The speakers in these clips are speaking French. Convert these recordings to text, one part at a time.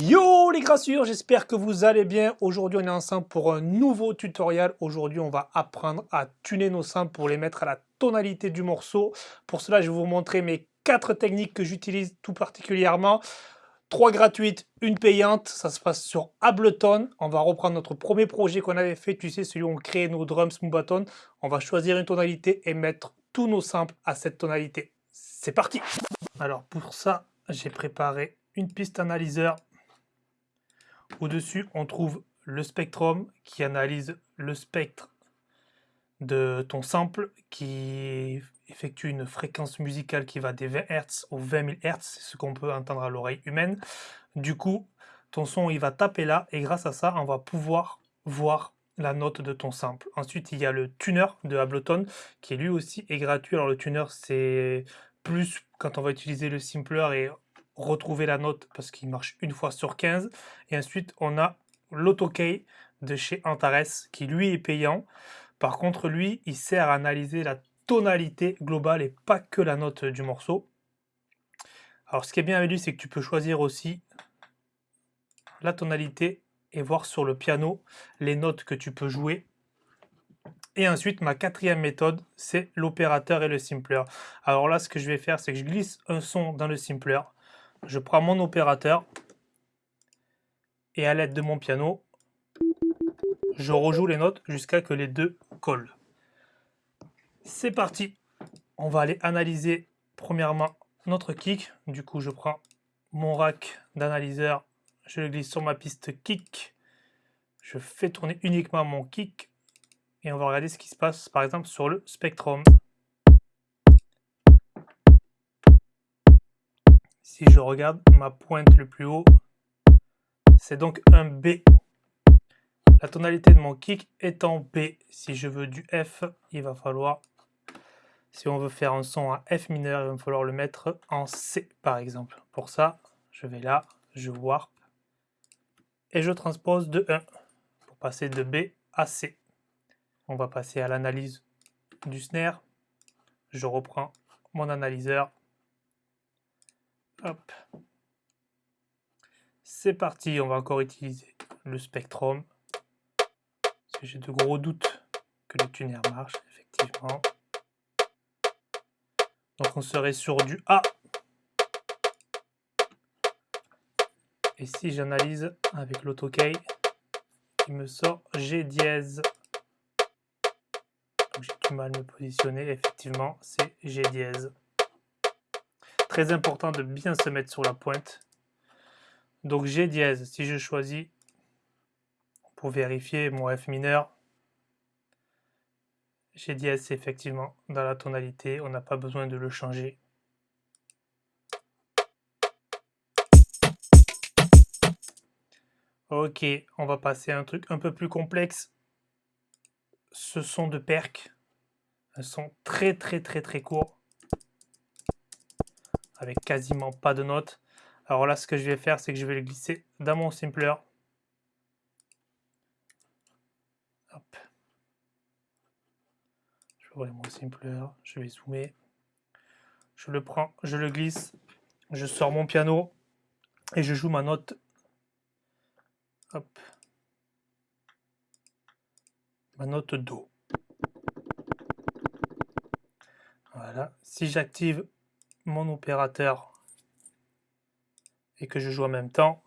Yo les grassures, j'espère que vous allez bien. Aujourd'hui, on est ensemble pour un nouveau tutoriel. Aujourd'hui, on va apprendre à tuner nos samples pour les mettre à la tonalité du morceau. Pour cela, je vais vous montrer mes quatre techniques que j'utilise tout particulièrement. Trois gratuites, une payante. Ça se passe sur Ableton. On va reprendre notre premier projet qu'on avait fait. Tu sais, celui où on crée nos drums Smooth On va choisir une tonalité et mettre tous nos samples à cette tonalité. C'est parti Alors pour ça, j'ai préparé une piste analyseur au-dessus, on trouve le spectrum qui analyse le spectre de ton sample, qui effectue une fréquence musicale qui va des 20 Hz aux 20 000 Hz, ce qu'on peut entendre à l'oreille humaine. Du coup, ton son il va taper là et grâce à ça, on va pouvoir voir la note de ton sample. Ensuite, il y a le tuner de Ableton qui lui aussi est gratuit. Alors le tuner, c'est plus quand on va utiliser le simpler et retrouver la note parce qu'il marche une fois sur 15. Et ensuite, on a l'autokey de chez Antares qui lui est payant. Par contre, lui, il sert à analyser la tonalité globale et pas que la note du morceau. Alors, ce qui est bien avec lui, c'est que tu peux choisir aussi la tonalité et voir sur le piano les notes que tu peux jouer. Et ensuite, ma quatrième méthode, c'est l'opérateur et le simpler. Alors là, ce que je vais faire, c'est que je glisse un son dans le simpler je prends mon opérateur et à l'aide de mon piano, je rejoue les notes jusqu'à que les deux collent. C'est parti On va aller analyser premièrement notre kick. Du coup, je prends mon rack d'analyseur, je le glisse sur ma piste kick. Je fais tourner uniquement mon kick et on va regarder ce qui se passe par exemple sur le Spectrum. Si je regarde ma pointe le plus haut, c'est donc un B. La tonalité de mon kick est en B. Si je veux du F, il va falloir, si on veut faire un son à F mineur, il va falloir le mettre en C par exemple. Pour ça, je vais là, je warp et je transpose de 1 pour passer de B à C. On va passer à l'analyse du snare. Je reprends mon analyseur C'est parti, on va encore utiliser le Spectrum. J'ai de gros doutes que le tuner marche, effectivement. Donc on serait sur du A. Et si j'analyse avec l'autokey, il me sort G dièse. J'ai du mal à me positionner, effectivement, c'est G dièse. Très important de bien se mettre sur la pointe. Donc G dièse, si je choisis pour vérifier mon F mineur, G dièse c'est effectivement dans la tonalité, on n'a pas besoin de le changer. Ok, on va passer à un truc un peu plus complexe. Ce son de perc, un son très très très très court avec quasiment pas de notes. Alors là, ce que je vais faire, c'est que je vais le glisser dans mon simpler. Je vais mon simpler, je vais zoomer. Je le prends, je le glisse, je sors mon piano et je joue ma note. Hop. Ma note Do. Voilà. Si j'active mon opérateur et que je joue en même temps.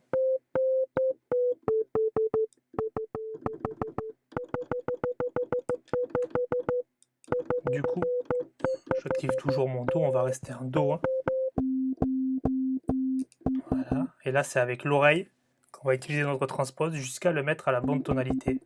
Du coup, j'active toujours mon Do, on va rester en Do. Hein. Voilà. Et là, c'est avec l'oreille qu'on va utiliser notre transpose jusqu'à le mettre à la bonne tonalité.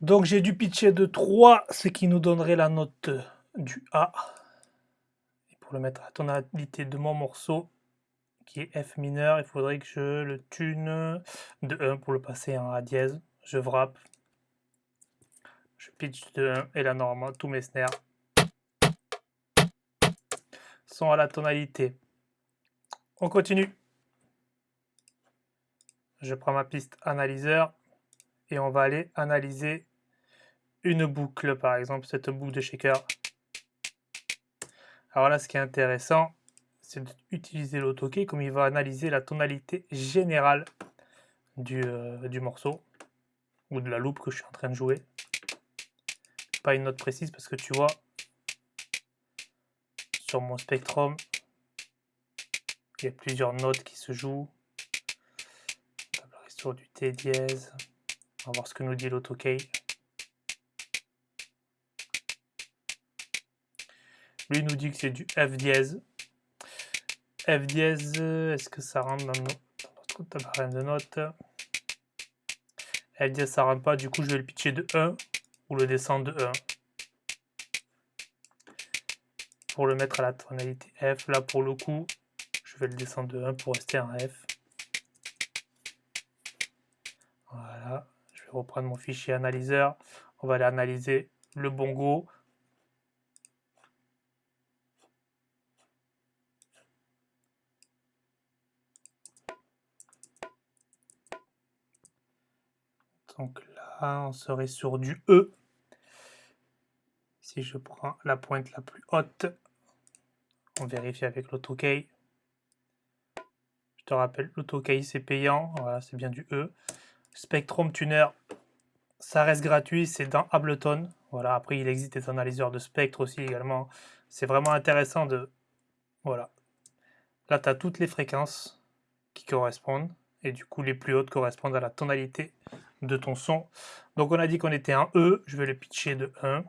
Donc j'ai dû pitcher de 3, ce qui nous donnerait la note du A. Et pour le mettre à la tonalité de mon morceau, qui est F mineur, il faudrait que je le tune de 1 pour le passer en A dièse. Je wrap, je pitch de 1 et là normalement tous mes snares sont à la tonalité. On continue. Je prends ma piste analyseur et on va aller analyser une boucle, par exemple, cette boucle de shaker. Alors là, ce qui est intéressant, c'est d'utiliser l'autokey comme il va analyser la tonalité générale du, euh, du, morceau ou de la loupe que je suis en train de jouer. Pas une note précise parce que tu vois, sur mon spectrum, il y a plusieurs notes qui se jouent. Sur du T dièse. On va voir ce que nous dit l'autokey. Lui nous dit que c'est du F dièse. F dièse, est-ce que ça rentre dans, notre tableau de notes F dièse, ça rentre pas, du coup je vais le pitcher de 1 ou le descendre de 1. Pour le mettre à la tonalité F, là pour le coup, je vais le descendre de 1 pour rester en F. Voilà, je vais reprendre mon fichier analyseur. On va aller analyser le bongo. Donc là, on serait sur du E. Si je prends la pointe la plus haute, on vérifie avec l'autokey. Je te rappelle, l'autokey c'est payant, voilà, c'est bien du E. Spectrum Tuner, ça reste gratuit, c'est dans Ableton. Voilà, après il existe des analyseurs de spectre aussi également. C'est vraiment intéressant de... Voilà. Là, tu as toutes les fréquences qui correspondent. Et du coup, les plus hautes correspondent à la tonalité de ton son. Donc on a dit qu'on était en E, je vais le pitcher de 1.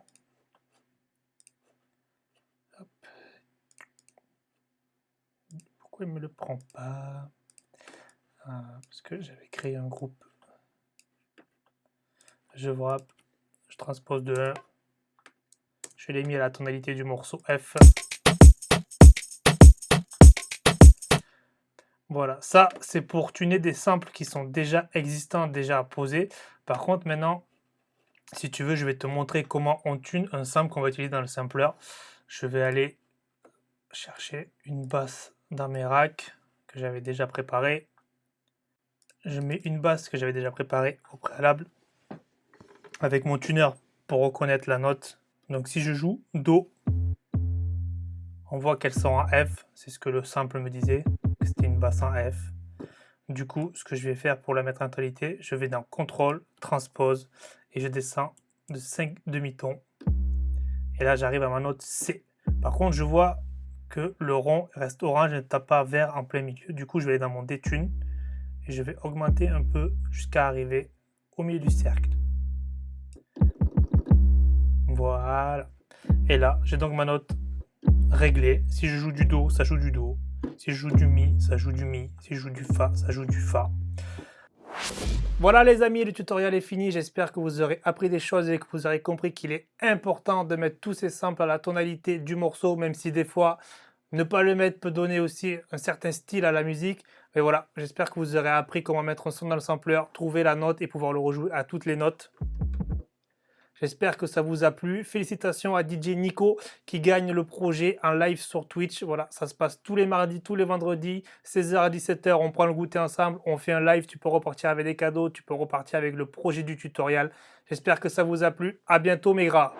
Pourquoi il ne me le prend pas? Ah, Parce que j'avais créé un groupe. Je vois, je transpose de 1. Je l'ai mis à la tonalité du morceau F. Voilà, ça c'est pour tuner des samples qui sont déjà existants, déjà posés. Par contre maintenant, si tu veux, je vais te montrer comment on tune un sample qu'on va utiliser dans le sampler. Je vais aller chercher une basse dans mes racks que j'avais déjà préparé. Je mets une basse que j'avais déjà préparée au préalable avec mon tuner pour reconnaître la note. Donc si je joue Do, on voit qu'elles sont en F, c'est ce que le sample me disait c'était une basse en F. Du coup, ce que je vais faire pour la mettre en tonalité, je vais dans Contrôle, Transpose, et je descends de 5 demi-tons. Et là, j'arrive à ma note C. Par contre, je vois que le rond reste orange et ne tape pas vert en plein milieu. Du coup, je vais aller dans mon détune et je vais augmenter un peu jusqu'à arriver au milieu du cercle. Voilà. Et là, j'ai donc ma note réglée. Si je joue du Do, ça joue du Do. Joue du Mi, ça joue du Mi. Si joue du Fa, ça joue du Fa. Voilà les amis, le tutoriel est fini. J'espère que vous aurez appris des choses et que vous aurez compris qu'il est important de mettre tous ces samples à la tonalité du morceau, même si des fois, ne pas le mettre peut donner aussi un certain style à la musique. Mais voilà, j'espère que vous aurez appris comment mettre un son dans le sampler, trouver la note et pouvoir le rejouer à toutes les notes. J'espère que ça vous a plu. Félicitations à DJ Nico qui gagne le projet en live sur Twitch. Voilà, ça se passe tous les mardis, tous les vendredis, 16h à 17h. On prend le goûter ensemble, on fait un live. Tu peux repartir avec des cadeaux, tu peux repartir avec le projet du tutoriel. J'espère que ça vous a plu. À bientôt mes gras.